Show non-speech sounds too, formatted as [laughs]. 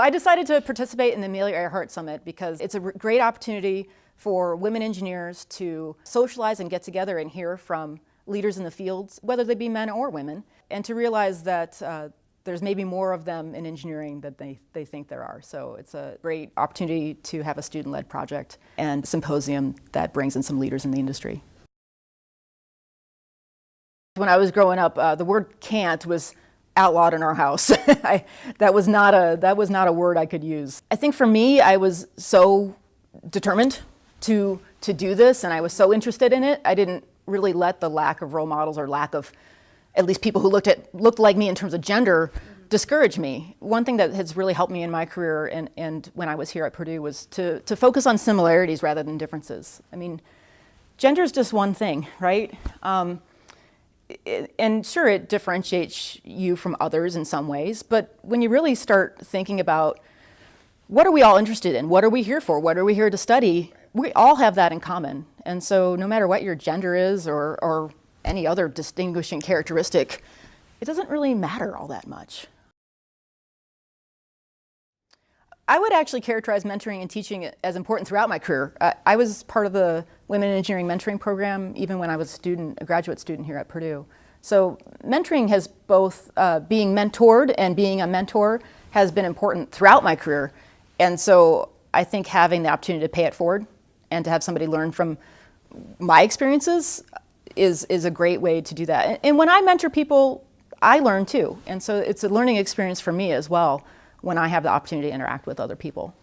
I decided to participate in the Amelia Earhart Summit because it's a great opportunity for women engineers to socialize and get together and hear from leaders in the fields, whether they be men or women, and to realize that uh, there's maybe more of them in engineering than they, they think there are. So it's a great opportunity to have a student-led project and symposium that brings in some leaders in the industry. When I was growing up, uh, the word can't was outlawed in our house. [laughs] I, that, was not a, that was not a word I could use. I think for me, I was so determined to, to do this and I was so interested in it, I didn't really let the lack of role models or lack of at least people who looked at looked like me in terms of gender discourage me. One thing that has really helped me in my career and, and when I was here at Purdue was to, to focus on similarities rather than differences. I mean, gender is just one thing, right? Um, and sure, it differentiates you from others in some ways, but when you really start thinking about what are we all interested in? What are we here for? What are we here to study? We all have that in common. And so no matter what your gender is or, or any other distinguishing characteristic, it doesn't really matter all that much. I would actually characterize mentoring and teaching as important throughout my career. I, I was part of the Women in Engineering Mentoring Program even when I was a student, a graduate student here at Purdue. So mentoring has both, uh, being mentored and being a mentor has been important throughout my career. And so I think having the opportunity to pay it forward and to have somebody learn from my experiences is, is a great way to do that. And when I mentor people, I learn too. And so it's a learning experience for me as well when I have the opportunity to interact with other people.